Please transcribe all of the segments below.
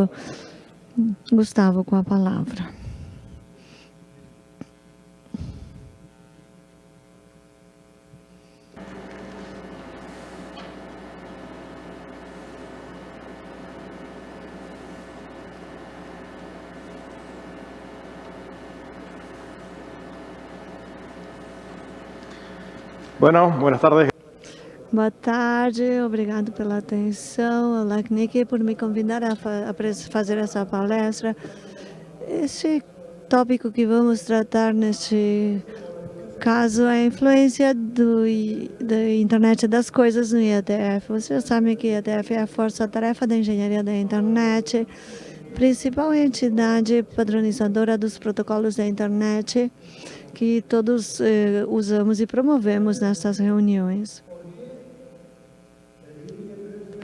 Gustavo, Gustavo com a palavra. Bueno, buenas tardes. Boa tarde, obrigado pela atenção, LACNIC, por me convidar a fazer essa palestra. Este tópico que vamos tratar neste caso é a influência do, da internet das coisas no IETF. Vocês sabem que o IETF é a força-tarefa da engenharia da internet, principal entidade padronizadora dos protocolos da internet que todos eh, usamos e promovemos nessas reuniões.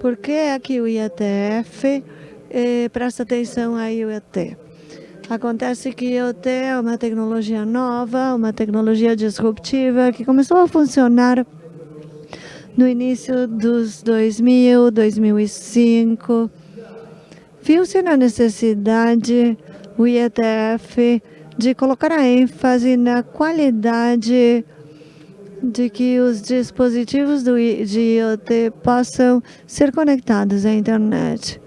Por que aqui o IETF eh, presta atenção a IoT? Acontece que IoT é uma tecnologia nova, uma tecnologia disruptiva que começou a funcionar no início dos 2000, 2005. Viu-se na necessidade o IETF de colocar a ênfase na qualidade de que os dispositivos do, de IoT possam ser conectados à internet.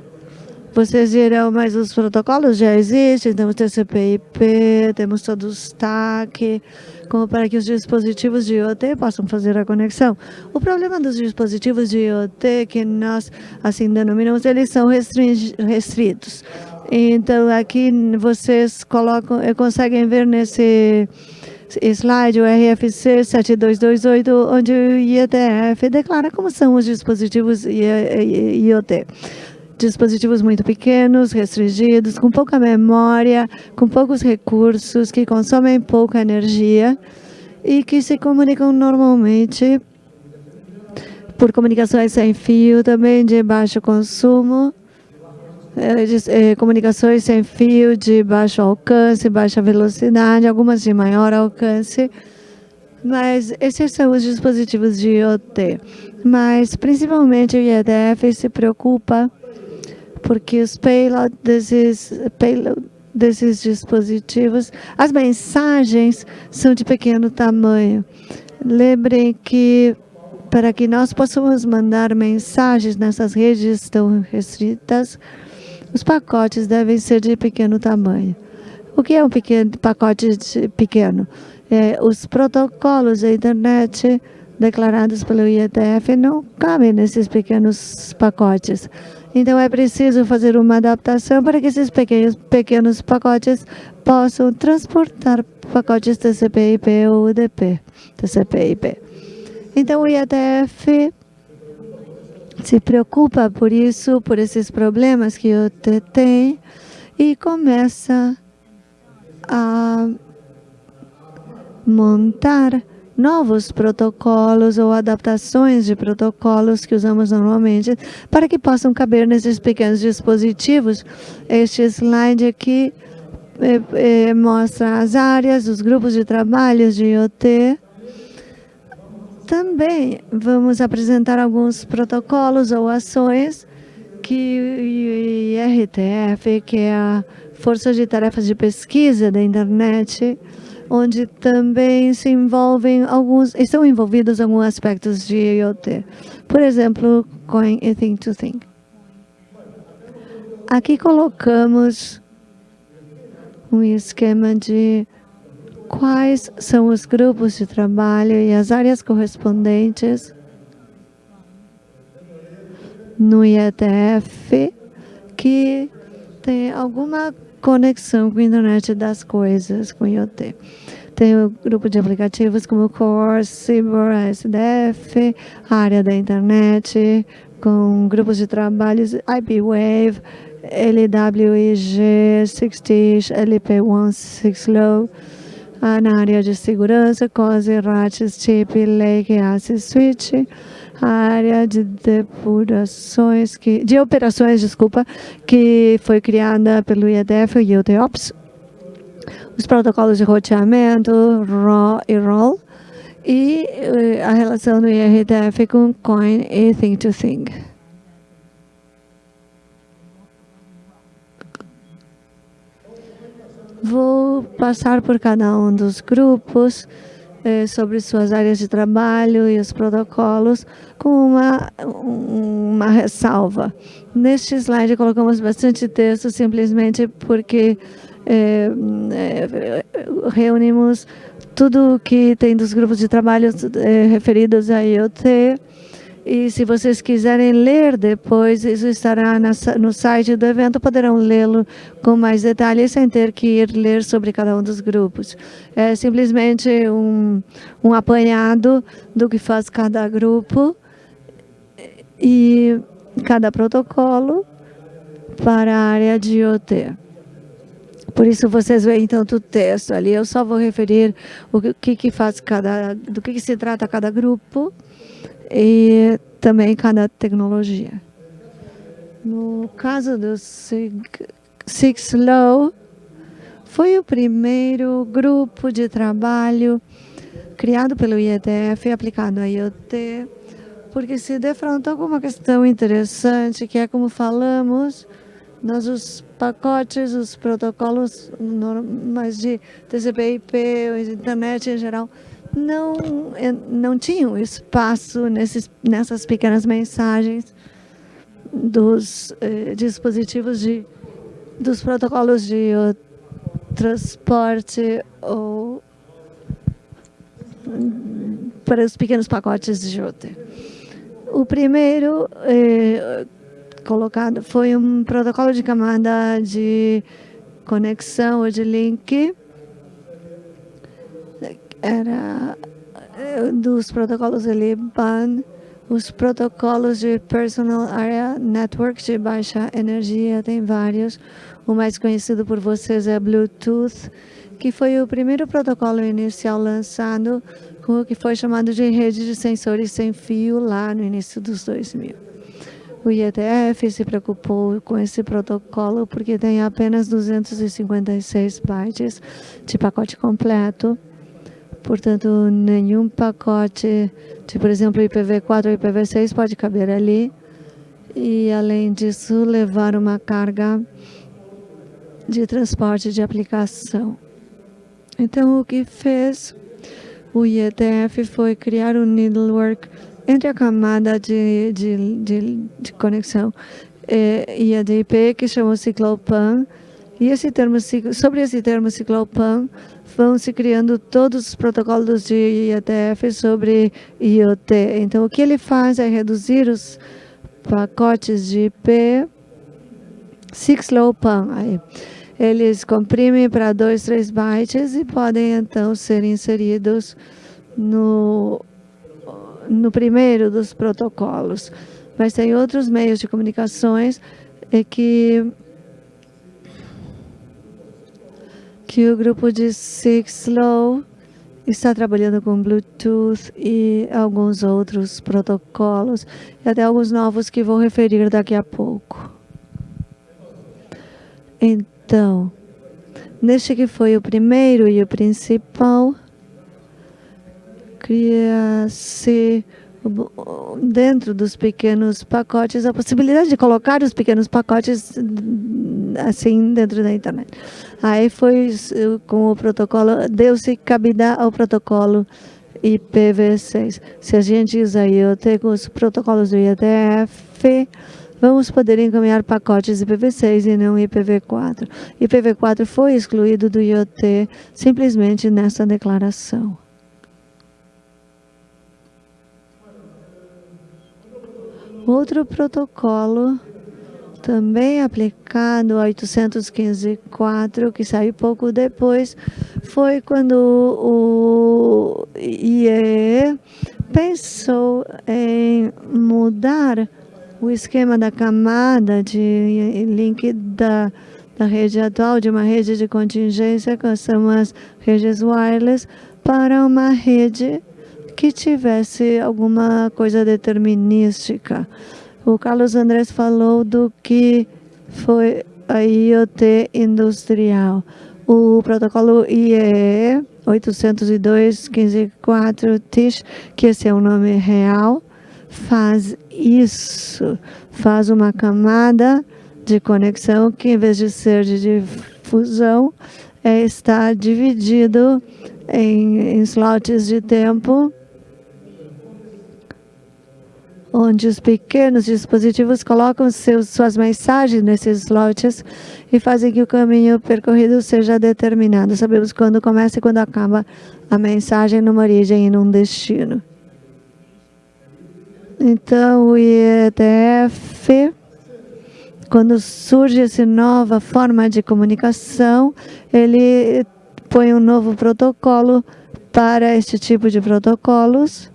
Vocês dirão, mas os protocolos já existem, temos TCP/IP, temos todo o stack, como para que os dispositivos de IoT possam fazer a conexão. O problema dos dispositivos de IoT, que nós assim denominamos, eles são restritos. Então, aqui vocês colocam, eh, conseguem ver nesse slide o RFC 7228, onde o IETF declara como são os dispositivos IoT. Dispositivos muito pequenos, restringidos, com pouca memória, com poucos recursos, que consomem pouca energia e que se comunicam normalmente por comunicações sem fio, também de baixo consumo, é, comunicações sem fio de baixo alcance, baixa velocidade, algumas de maior alcance, mas esses são os dispositivos de IoT. Mas principalmente o IEDF se preocupa porque os payload desses, payload desses dispositivos, as mensagens são de pequeno tamanho. Lembrem que para que nós possamos mandar mensagens nessas redes tão restritas, os pacotes devem ser de pequeno tamanho. O que é um pequeno pacote pequeno? É, os protocolos da internet declarados pelo IETF não cabem nesses pequenos pacotes. Então, é preciso fazer uma adaptação para que esses pequenos, pequenos pacotes possam transportar pacotes TCP/IP ou UDP, TCP/IP. Então, o IETF se preocupa por isso, por esses problemas que o T tem e começa a montar novos protocolos ou adaptações de protocolos que usamos normalmente para que possam caber nesses pequenos dispositivos. Este slide aqui é, é, mostra as áreas, os grupos de trabalhos de IoT, também vamos apresentar alguns protocolos ou ações que o IRTF, que é a Força de Tarefas de Pesquisa da Internet, onde também se envolvem alguns, estão envolvidos alguns aspectos de IoT. Por exemplo, Coin e Think to Think. Aqui colocamos um esquema de quais são os grupos de trabalho e as áreas correspondentes no IETF que tem alguma conexão com a internet das coisas, com IoT. Tem o grupo de aplicativos como Core, Cyber, SDF, área da internet, com grupos de trabalhos IPWave, LWIG, 60, LP1, 6 Low, na área de segurança, COSE, RATS, TIP, Lake, ACE, Switch, a área de depurações, que, de operações, desculpa, que foi criada pelo IEDF e o IOTOPS, os protocolos de roteamento, RAW e ROLL, e eh, a relação do IRTF com COIN e Think to Think. Vou passar por cada um dos grupos eh, sobre suas áreas de trabalho e os protocolos com uma, uma ressalva. Neste slide colocamos bastante texto simplesmente porque eh, reunimos tudo o que tem dos grupos de trabalho eh, referidos a IoT, e se vocês quiserem ler depois, isso estará no site do evento, poderão lê-lo com mais detalhes, sem ter que ir ler sobre cada um dos grupos. É simplesmente um, um apanhado do que faz cada grupo e cada protocolo para a área de IoT. Por isso vocês veem tanto texto ali. Eu só vou referir o que, que faz cada, do que, que se trata cada grupo e também cada tecnologia. No caso do Six Low, foi o primeiro grupo de trabalho criado pelo IETF e aplicado a IoT, porque se defrontou com uma questão interessante, que é como falamos, nós os pacotes, os protocolos normais de TCP/IP, internet em geral, não, não tinham espaço nesses, nessas pequenas mensagens dos eh, dispositivos de dos protocolos de transporte ou para os pequenos pacotes de JOT. O primeiro eh, colocado foi um protocolo de camada de conexão ou de link era eh, dos protocolos LIBAN, os protocolos de Personal Area Network de baixa energia, tem vários. O mais conhecido por vocês é Bluetooth, que foi o primeiro protocolo inicial lançado com o que foi chamado de rede de sensores sem fio lá no início dos 2000. O IETF se preocupou com esse protocolo porque tem apenas 256 bytes de pacote completo Portanto, nenhum pacote de, por exemplo, IPv4 ou IPv6 pode caber ali. E, além disso, levar uma carga de transporte de aplicação. Então, o que fez o IETF foi criar um network entre a camada de, de, de, de conexão e a DIP, que chama Ciclopan, e esse termo, sobre esse termo Ciclopan, vão se criando todos os protocolos de IETF sobre IoT. Então, o que ele faz é reduzir os pacotes de IP 6LowPan. Aí, eles comprimem para 2, 3 bytes e podem, então, ser inseridos no, no primeiro dos protocolos. Mas tem outros meios de comunicações que que o grupo de Sixlow está trabalhando com Bluetooth e alguns outros protocolos, e até alguns novos que vou referir daqui a pouco. Então, neste que foi o primeiro e o principal, cria-se dentro dos pequenos pacotes a possibilidade de colocar os pequenos pacotes assim dentro da internet. Aí foi com o protocolo, deu-se cabida ao protocolo IPv6. Se a gente usa IoT com os protocolos do IETF, vamos poder encaminhar pacotes IPv6 e não IPv4. IPv4 foi excluído do IoT simplesmente nessa declaração. Outro protocolo também aplicado 815.4, que saiu pouco depois, foi quando o IEE pensou em mudar o esquema da camada de link da, da rede atual, de uma rede de contingência, que são as redes wireless, para uma rede que tivesse alguma coisa determinística. O Carlos Andrés falou do que foi a IoT industrial. O protocolo IEE 802.15.4 TISH, que esse é o nome real, faz isso, faz uma camada de conexão que, em vez de ser de difusão, é, está dividido em, em slots de tempo onde os pequenos dispositivos colocam seus, suas mensagens nesses slots e fazem que o caminho percorrido seja determinado. Sabemos quando começa e quando acaba a mensagem numa origem e num destino. Então, o IETF, quando surge essa nova forma de comunicação, ele põe um novo protocolo para este tipo de protocolos,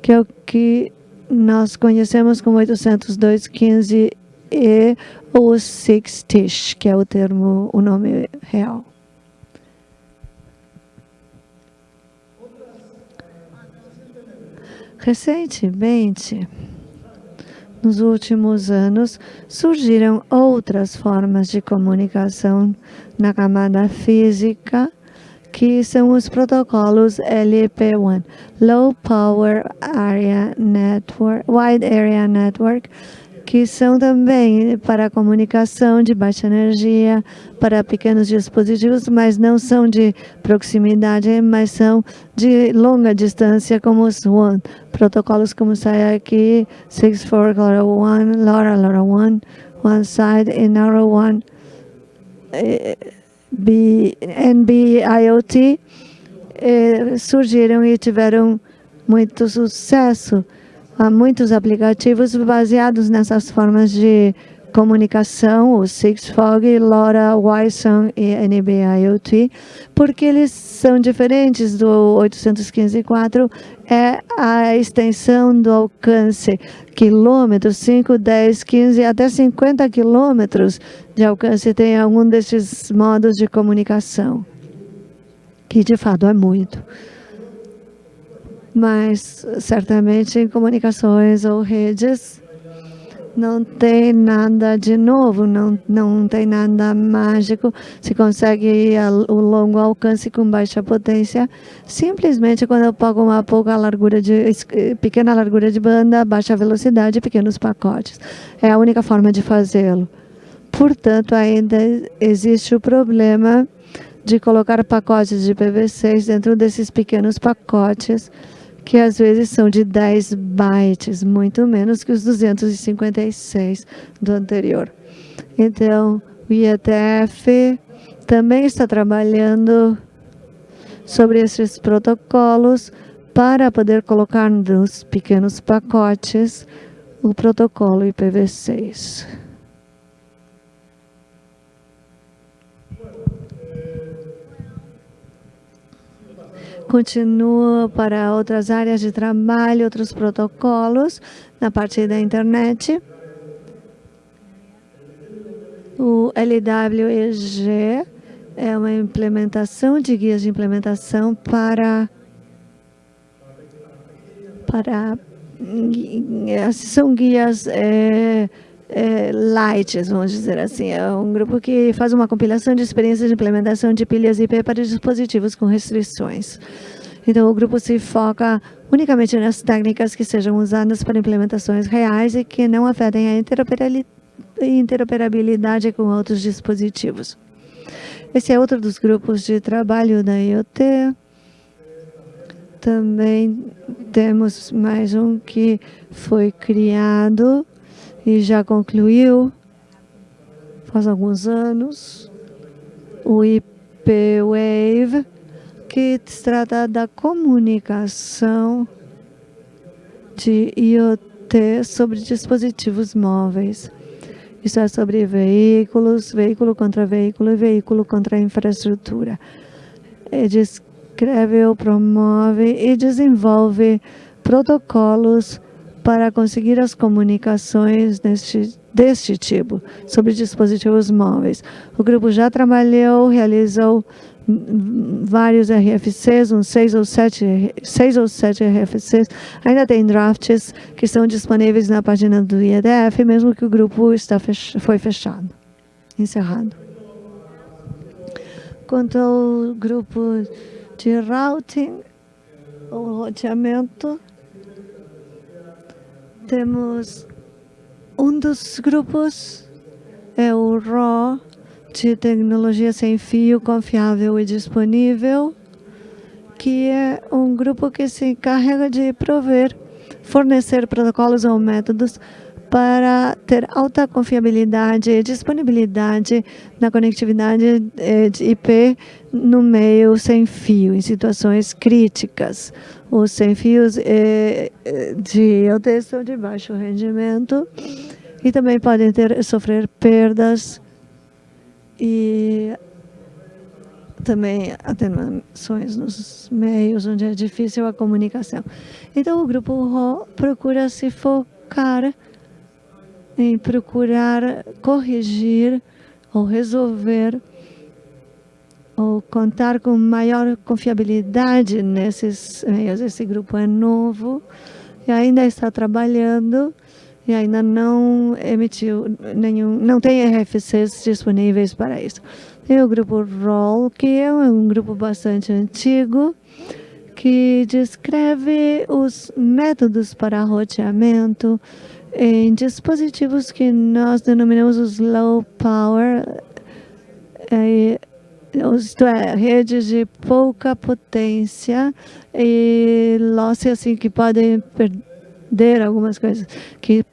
que é o que nós conhecemos como 802.15 e ou Six-Tish, que é o termo, o nome real. Recentemente, nos últimos anos, surgiram outras formas de comunicação na camada física, que são os protocolos LP1, Low Power Area Network, Wide Area Network, que são também para comunicação de baixa energia, para pequenos dispositivos, mas não são de proximidade, mas são de longa distância, como os WAN. Protocolos como sai aqui, 64 LoRa 1, LoRa LoRa 1, OneSide e LoRa 1, NB-IoT, eh, surgiram e tiveram muito sucesso. Há muitos aplicativos baseados nessas formas de comunicação, o Sigfog, LoRa, Wi-Sun e NB-IoT, porque eles são diferentes do 815.4, é a extensão do alcance, quilômetros, 5, 10, 15, até 50 quilômetros de alcance tem algum desses modos de comunicação, que de fato é muito. Mas certamente em comunicações ou redes não tem nada de novo, não, não tem nada mágico, se consegue ir o longo alcance com baixa potência, simplesmente quando eu pago uma pouca largura de, pequena largura de banda, baixa velocidade, pequenos pacotes. É a única forma de fazê-lo. Portanto, ainda existe o problema de colocar pacotes de PV6 dentro desses pequenos pacotes, que às vezes são de 10 bytes, muito menos que os 256 do anterior. Então, o IETF também está trabalhando sobre esses protocolos para poder colocar nos pequenos pacotes o protocolo IPv6. Continua para outras áreas de trabalho, outros protocolos na parte da internet. O LWEG é uma implementação de guias de implementação para para são guias é, é, light, vamos dizer assim. É um grupo que faz uma compilação de experiências de implementação de pilhas IP para dispositivos com restrições. Então, o grupo se foca unicamente nas técnicas que sejam usadas para implementações reais e que não afetem a interoperabilidade com outros dispositivos. Esse é outro dos grupos de trabalho da IoT. Também temos mais um que foi criado e já concluiu faz alguns anos o IP-Wave, que trata da comunicação de IoT sobre dispositivos móveis. Isso é sobre veículos, veículo contra veículo e veículo contra infraestrutura. E descreve promove e desenvolve protocolos para conseguir as comunicações deste, deste tipo sobre dispositivos móveis. O grupo já trabalhou, realizou vários RFCs, uns seis ou sete, seis ou sete RFCs. Ainda tem drafts que estão disponíveis na página do IEDF, mesmo que o grupo está fech foi fechado, encerrado. Quanto ao grupo de routing, o roteamento, temos um dos grupos, é o RAW de tecnologia sem fio, confiável e disponível, que é um grupo que se encarrega de prover, fornecer protocolos ou métodos para ter alta confiabilidade e disponibilidade na conectividade eh, de IP no meio sem fio, em situações críticas. Os sem fios eh, eh, de são de baixo rendimento e também podem ter, sofrer perdas e também atenuações nos meios onde é difícil a comunicação. Então, o grupo RO procura se focar em procurar corrigir ou resolver ou contar com maior confiabilidade nesses meios. Esse grupo é novo e ainda está trabalhando e ainda não emitiu nenhum, não tem RFCs disponíveis para isso. Tem o grupo ROL, que é um grupo bastante antigo, que descreve os métodos para roteamento em dispositivos que nós denominamos os low power, é, isto é, redes de pouca potência e losses assim que podem perder algumas coisas, que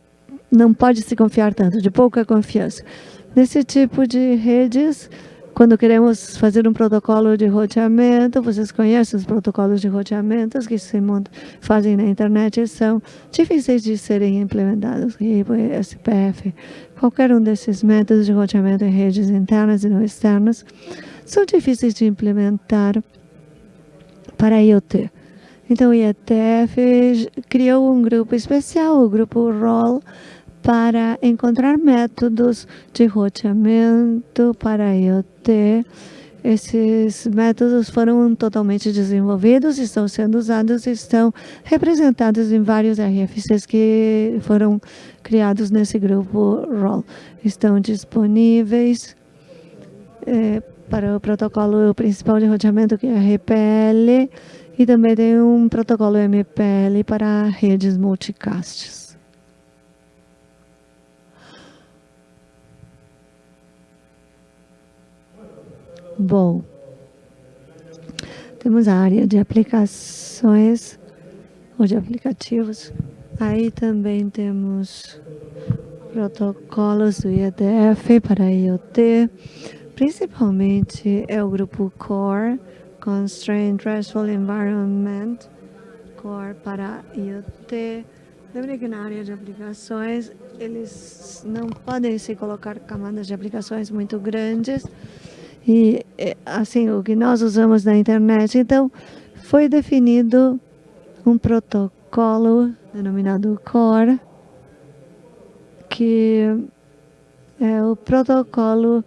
não pode se confiar tanto, de pouca confiança. Nesse tipo de redes, quando queremos fazer um protocolo de roteamento, vocês conhecem os protocolos de roteamento que se fazem na internet, são difíceis de serem implementados. RIBO, SPF, qualquer um desses métodos de roteamento em redes internas e não externas, são difíceis de implementar para IoT. Então, o IETF criou um grupo especial, o grupo ROL, para encontrar métodos de roteamento para IoT. Esses métodos foram totalmente desenvolvidos, estão sendo usados, estão representados em vários RFCs que foram criados nesse grupo ROL. Estão disponíveis é, para o protocolo principal de roteamento, que é RPL, e também tem um protocolo MPL para redes multicasts. Bom, temos a área de aplicações ou de aplicativos. Aí também temos protocolos do IEDF para IoT, principalmente é o grupo CORE, Constrained Restful Environment, CORE para IoT. Lembre que na área de aplicações, eles não podem se colocar camadas de aplicações muito grandes, e assim o que nós usamos na internet. Então, foi definido um protocolo denominado CORE, que é o protocolo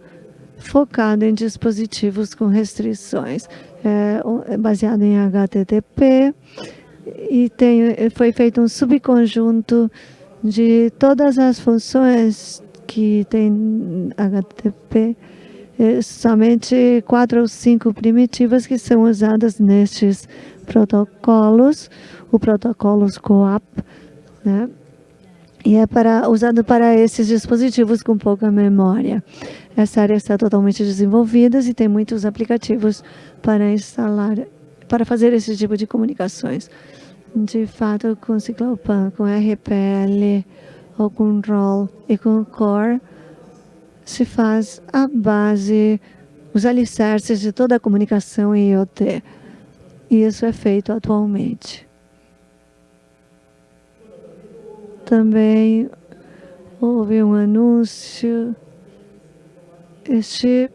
focado em dispositivos com restrições, é baseado em HTTP e tem, foi feito um subconjunto de todas as funções que tem HTTP é, somente quatro ou cinco primitivas que são usadas nestes protocolos, o protocolo COAP, né? E é para, usado para esses dispositivos com pouca memória. Essa área está totalmente desenvolvida e tem muitos aplicativos para instalar, para fazer esse tipo de comunicações. De fato, com Ciclopan, com RPL, ou com ROL e com Core, se faz a base, os alicerces de toda a comunicação em IoT. E isso é feito atualmente. Também houve um anúncio. Este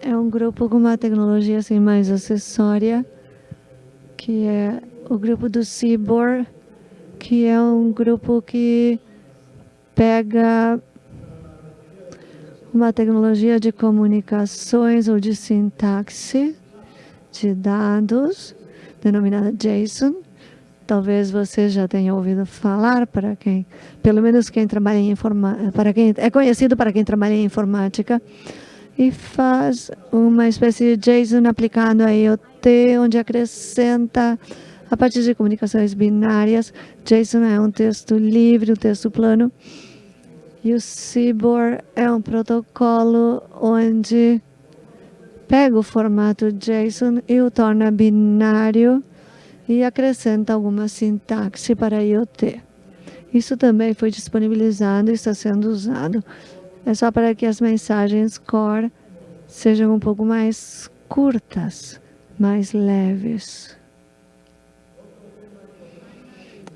é um grupo com uma tecnologia assim, mais acessória, que é o grupo do Cibor, que é um grupo que pega uma tecnologia de comunicações ou de sintaxe de dados, denominada JSON. Talvez você já tenha ouvido falar para quem, pelo menos quem trabalha em informática, para quem é conhecido para quem trabalha em informática e faz uma espécie de JSON aplicado a IoT, onde acrescenta a partir de comunicações binárias. JSON é um texto livre, um texto plano, E o CIBOR é um protocolo onde pega o formato JSON e o torna binário e acrescenta alguma sintaxe para IoT. Isso também foi disponibilizado e está sendo usado. É só para que as mensagens core sejam um pouco mais curtas, mais leves.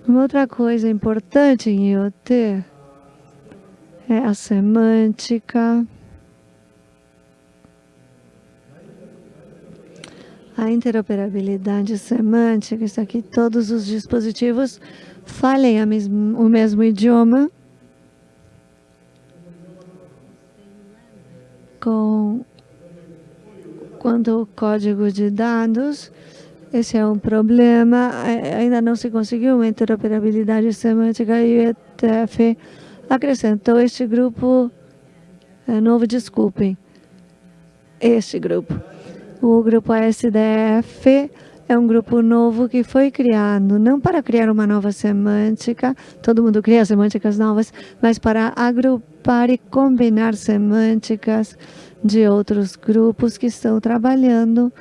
Uma outra coisa importante em IoT é a semântica, a interoperabilidade semântica, isso aqui todos os dispositivos falem o mesmo idioma. Com quanto ao código de dados, esse é um problema, ainda não se conseguiu uma interoperabilidade semântica e o ETF acrescentou este grupo é, novo, desculpem, este grupo. O grupo ASDF é um grupo novo que foi criado não para criar uma nova semântica, todo mundo cria semânticas novas, mas para agrupar e combinar semânticas de outros grupos que estão trabalhando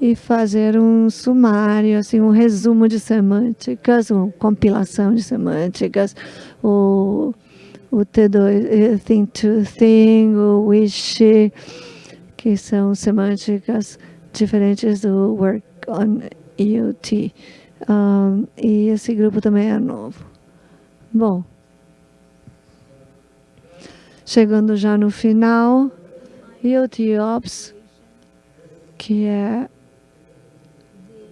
e fazer um sumário, assim, um resumo de semânticas, uma compilação de semânticas, o, o T2, eh, Think to Thing, o Wish, que são semânticas diferentes do Work on IoT. Um, e esse grupo também é novo. Bom, chegando já no final, IoT Ops, que é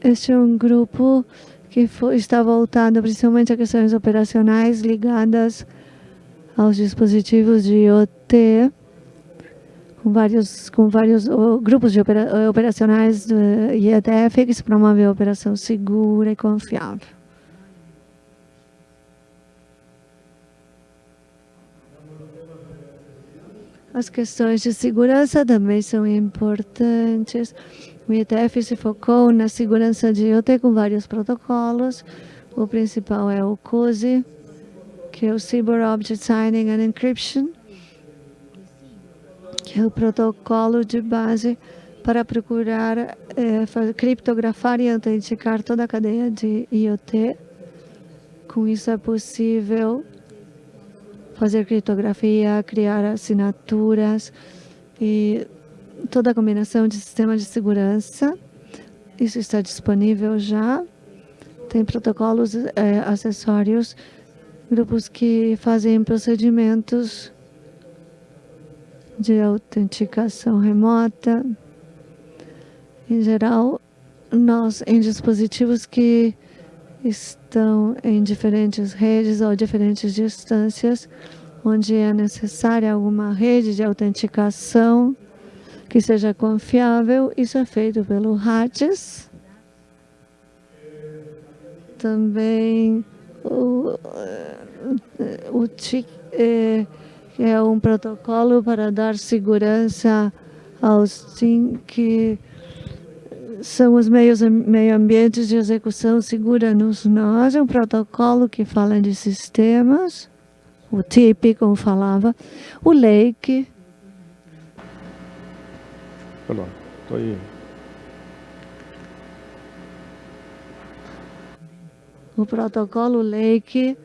este é um grupo que foi, está voltado principalmente a questões operacionais ligadas aos dispositivos de IoT, com vários, com vários grupos de opera, operacionais do IETF que se promove a operação segura e confiável. As questões de segurança também são importantes. O IETF se focou na segurança de IoT com vários protocolos. O principal é o COSI, que é o Cyber Object Signing and Encryption, que é o protocolo de base para procurar é, criptografar e autenticar toda a cadeia de IoT. Com isso é possível fazer criptografia, criar assinaturas e toda a combinação de sistema de segurança. Isso está disponível já. Tem protocolos é, acessórios, grupos que fazem procedimentos de autenticação remota. Em geral, nós, em dispositivos que estão em diferentes redes ou diferentes distâncias, onde é necessária alguma rede de autenticação que seja confiável, isso é feito pelo RATES. Também o, o TIC, é, que é um protocolo para dar segurança aos TIC, que são os meios meio ambientes de execução segura nos nós, é um protocolo que fala de sistemas, o TIP, como falava, o LAKE. Perdão, estou aí. O protocolo LAKE.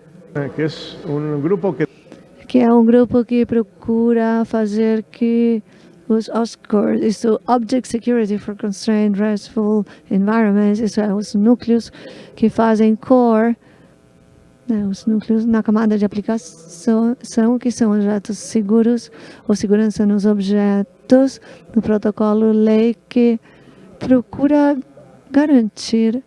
Que é um grupo que procura fazer que os OSCORE, isso Object Security for Constrained RESTful Environments, isso é os núcleos que fazem core, né, os núcleos na camada de aplicação, são, que são objetos seguros ou segurança nos objetos, no protocolo lei que procura garantir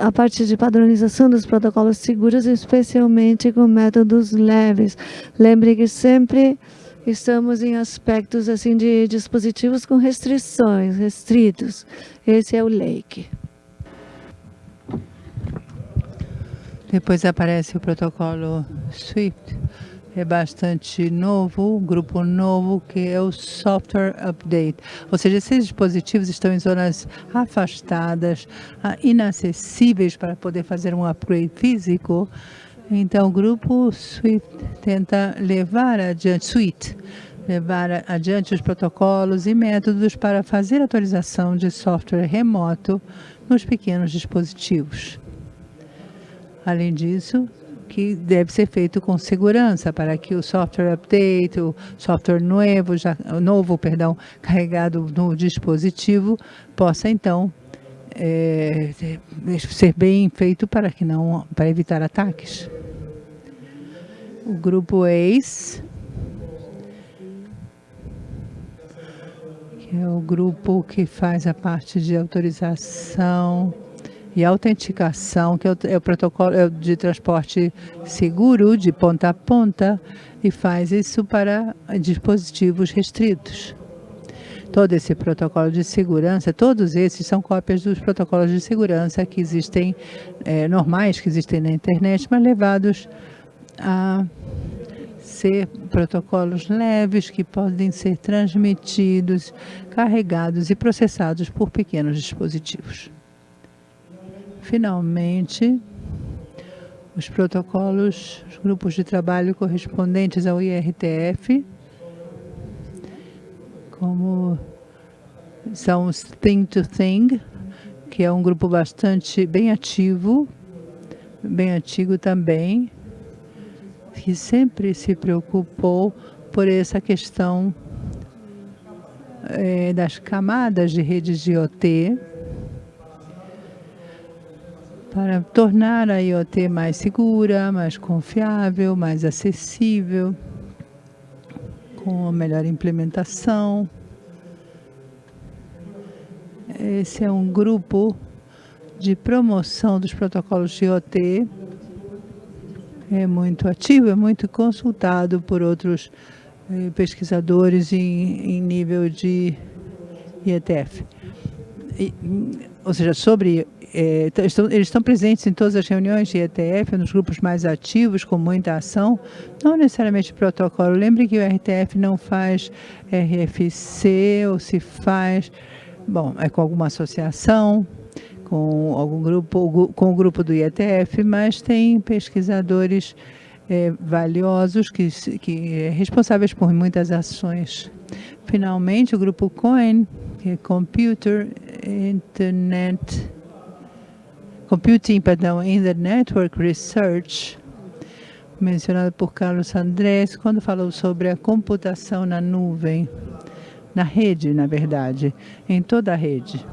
a parte de padronização dos protocolos seguros, especialmente com métodos leves. Lembre que sempre estamos em aspectos assim de dispositivos com restrições, restritos. Esse é o Lake. Depois aparece o protocolo SWIFT é bastante novo, um grupo novo que é o Software Update. Ou seja, esses dispositivos estão em zonas afastadas, ah, inacessíveis para poder fazer um upgrade físico. Então, o grupo Swift tenta levar adiante, Suite, levar adiante os protocolos e métodos para fazer atualização de software remoto nos pequenos dispositivos. Além disso, que deve ser feito com segurança para que o software update, o software novo, já, novo perdão, carregado no dispositivo, possa então é, ser bem feito para que não para evitar ataques. O grupo ACE, que é o grupo que faz a parte de autorização e autenticação, que é o, é protocolo é de transporte seguro de ponta a ponta e faz isso para dispositivos restritos. Todo esse protocolo de segurança, todos esses são cópias dos protocolos de segurança que existem, é, normais que existem na internet, mas levados a ser protocolos leves que podem ser transmitidos, carregados e processados por pequenos dispositivos. Finalmente, os protocolos, os grupos de trabalho correspondentes ao IRTF, como são os Thing to Thing, que é um grupo bastante bem ativo, bem antigo também, que sempre se preocupou por essa questão é, das camadas de redes de IoT, para tornar a IoT mais segura, mais confiável, mais acessível, com a melhor implementação. Esse é um grupo de promoção dos protocolos de IoT. É muito ativo, é muito consultado por outros eh, pesquisadores em, em nível de IETF. E, ou seja, sobre é, estão, eles estão presentes em todas as reuniões de ETF, nos grupos mais ativos, com muita ação, não necessariamente protocolo. Lembre que o RTF não faz RFC, ou se faz, bom, é com alguma associação, com algum grupo, com o grupo do IETF, mas tem pesquisadores é, valiosos que, que é responsáveis por muitas ações. Finalmente, o grupo COIN, que é Computer Internet Computing, perdão, in the Network Research, mencionado por Carlos Andrés, quando falou sobre a computação na nuvem, na rede, na verdade, em toda a rede.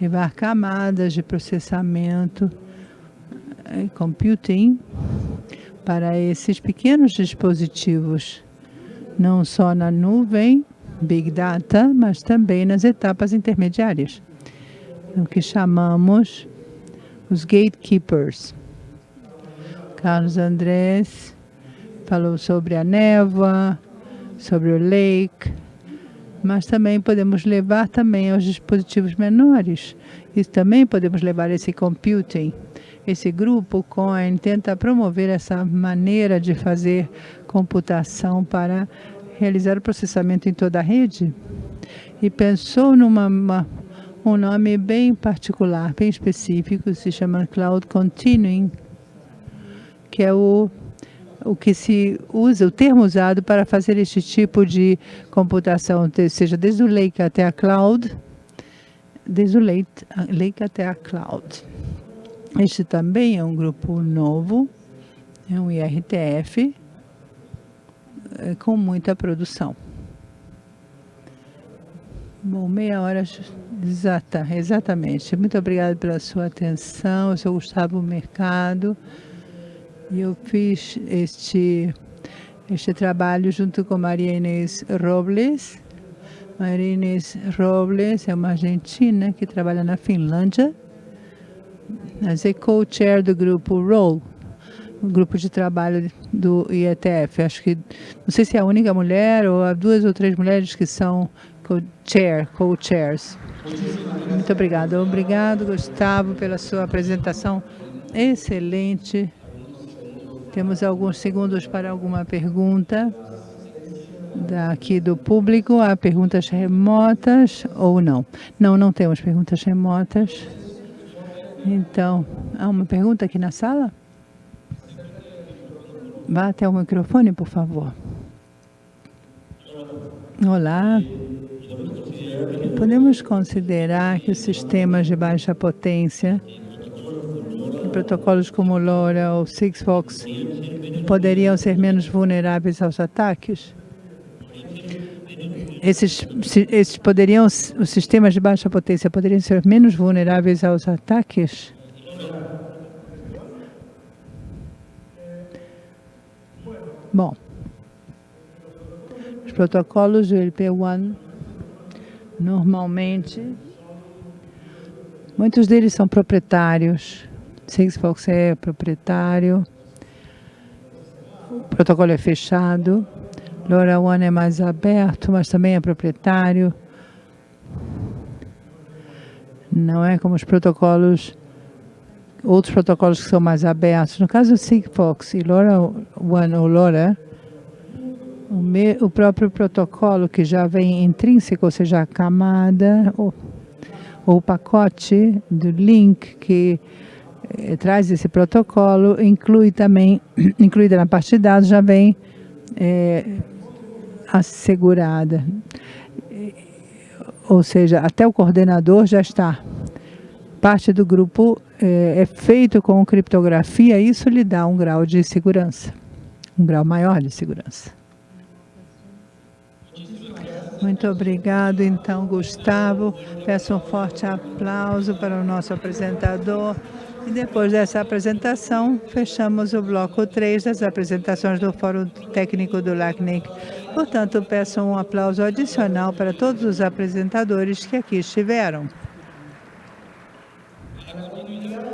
Levar camadas de processamento, eh, computing, para esses pequenos dispositivos, não só na nuvem, Big Data, mas também nas etapas intermediárias, o que chamamos os gatekeepers. Carlos Andrés falou sobre a névoa, sobre o lake, mas também podemos levar também aos dispositivos menores. E também podemos levar esse computing. Esse grupo COIN tenta promover essa maneira de fazer computação para realizar o processamento em toda a rede. E pensou numa um nome bem particular, bem específico, se chama Cloud Continuing, que é o, o que se usa, o termo usado para fazer este tipo de computação, seja desde o Lake até a Cloud, desde o Lake, lake até a Cloud. Este também é um grupo novo, é um IRTF, é, com muita produção. Bom, meia hora exata, exatamente. Muito obrigada pela sua atenção. Eu sou Gustavo Mercado e eu fiz este, este trabalho junto com Maria Inês Robles. Maria Inês Robles é uma argentina que trabalha na Finlândia. Ela é co-chair do grupo ROLL, o grupo de trabalho do IETF. Acho que, não sei se é a única mulher ou há duas ou três mulheres que são co-chair, co-chairs. Muito obrigada. Obrigado, Gustavo, pela sua apresentação excelente. Temos alguns segundos para alguma pergunta daqui do público. Há perguntas remotas ou não? Não, não temos perguntas remotas. Então, há uma pergunta aqui na sala? Vá até o microfone, por favor. Olá. Podemos considerar que os sistemas de baixa potência, protocolos como LoRa ou Sigfox, poderiam ser menos vulneráveis aos ataques? Esses, esses poderiam, os sistemas de baixa potência poderiam ser menos vulneráveis aos ataques? Bom, os protocolos do LP1 Normalmente, muitos deles são proprietários. Sigfox é proprietário. O protocolo é fechado. LoRaWAN é mais aberto, mas também é proprietário. Não é como os protocolos, outros protocolos que são mais abertos. No caso do Sigfox e LoRaWAN ou LoRa, o próprio protocolo que já vem intrínseco, ou seja, a camada ou, ou o pacote do link que eh, traz esse protocolo, inclui também, incluída na parte de dados, já vem eh, assegurada. Ou seja, até o coordenador já está. Parte do grupo eh, é feito com criptografia, isso lhe dá um grau de segurança, um grau maior de segurança. Muito obrigado, então, Gustavo. Peço um forte aplauso para o nosso apresentador. E depois dessa apresentação, fechamos o bloco 3 das apresentações do Fórum Técnico do LACNIC. Portanto, peço um aplauso adicional para todos os apresentadores que aqui estiveram.